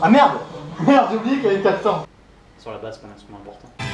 Ah merde Merde, j'ai oublié qu'il y avait 400. Sur la basse, c'est pas un instrument important.